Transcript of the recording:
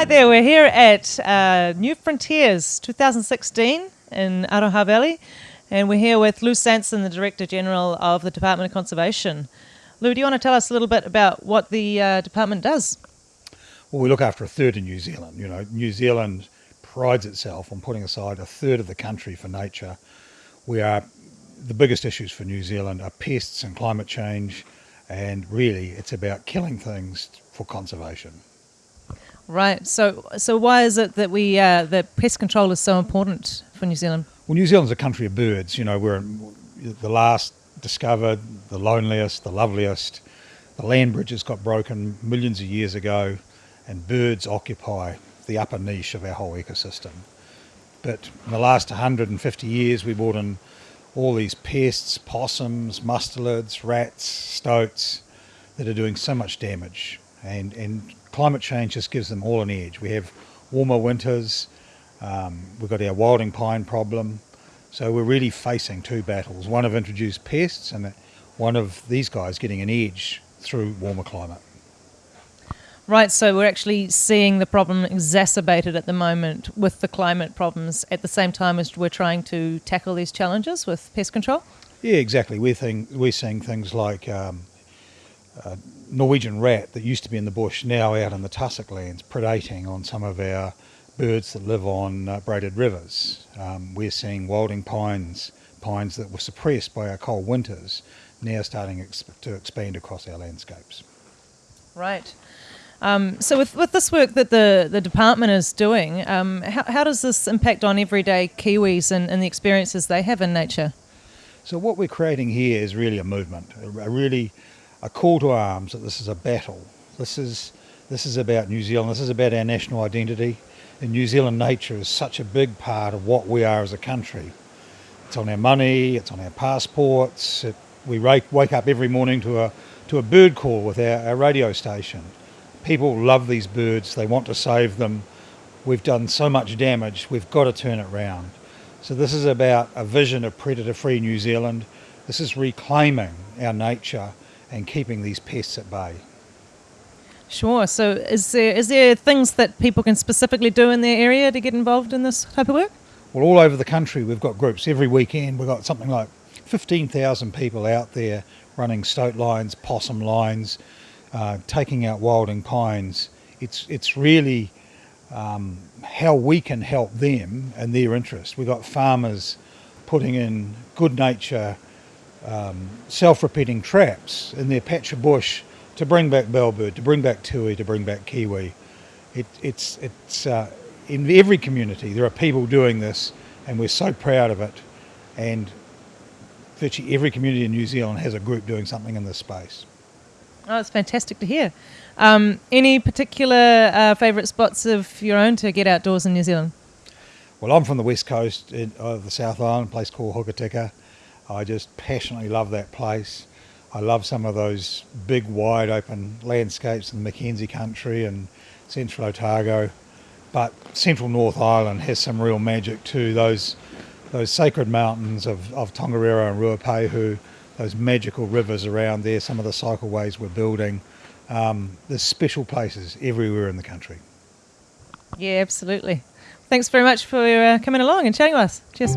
Hi there, we're here at uh, New Frontiers 2016 in Aroha Valley, and we're here with Lou Sanson, the Director General of the Department of Conservation. Lou, do you want to tell us a little bit about what the uh, department does? Well, we look after a third of New Zealand. You know, New Zealand prides itself on putting aside a third of the country for nature. We are the biggest issues for New Zealand are pests and climate change, and really it's about killing things for conservation. Right. So, so why is it that we uh, that pest control is so important for New Zealand? Well, New Zealand's a country of birds. You know, we're the last discovered, the loneliest, the loveliest. The land bridges got broken millions of years ago, and birds occupy the upper niche of our whole ecosystem. But in the last 150 years, we brought in all these pests, possums, mustelids, rats, stoats that are doing so much damage. And, and climate change just gives them all an edge. We have warmer winters, um, we've got our wilding pine problem. So we're really facing two battles, one of introduced pests and one of these guys getting an edge through warmer climate. Right, so we're actually seeing the problem exacerbated at the moment with the climate problems at the same time as we're trying to tackle these challenges with pest control? Yeah, exactly. We're, thing, we're seeing things like um, uh, Norwegian rat that used to be in the bush now out in the tussock lands predating on some of our birds that live on uh, braided rivers. Um, we're seeing wilding pines, pines that were suppressed by our cold winters, now starting to expand across our landscapes. Right. Um, so with, with this work that the, the department is doing, um, how, how does this impact on everyday Kiwis and, and the experiences they have in nature? So what we're creating here is really a movement, a, a really a call to arms that this is a battle. This is this is about New Zealand. This is about our national identity. And New Zealand nature is such a big part of what we are as a country. It's on our money. It's on our passports. It, we wake up every morning to a to a bird call with our, our radio station. People love these birds. They want to save them. We've done so much damage. We've got to turn it round. So this is about a vision of predator-free New Zealand. This is reclaiming our nature and keeping these pests at bay. Sure. So, is there is there things that people can specifically do in their area to get involved in this type of work? Well, all over the country, we've got groups every weekend. We've got something like fifteen thousand people out there running stoat lines, possum lines, uh, taking out wilding pines. It's it's really um, how we can help them and their interest. We've got farmers putting in good nature um, self-repeating traps in their patch of bush to bring back bellbird, to bring back tui, to bring back kiwi. It, it's it's uh, in every community there are people doing this, and we're so proud of it. And virtually every community in New Zealand has a group doing something in this space. Oh, it's fantastic to hear. Um, any particular uh, favourite spots of your own to get outdoors in New Zealand? Well, I'm from the west coast of the South Island, a place called Hokitika. I just passionately love that place. I love some of those big, wide open landscapes in the Mackenzie country and central Otago. But central North Island has some real magic too. Those those sacred mountains of, of Tongariro and Ruapehu, those magical rivers around there, some of the cycleways we're building. Um, there's special places everywhere in the country. Yeah, absolutely. Thanks very much for uh, coming along and chatting with us. Cheers.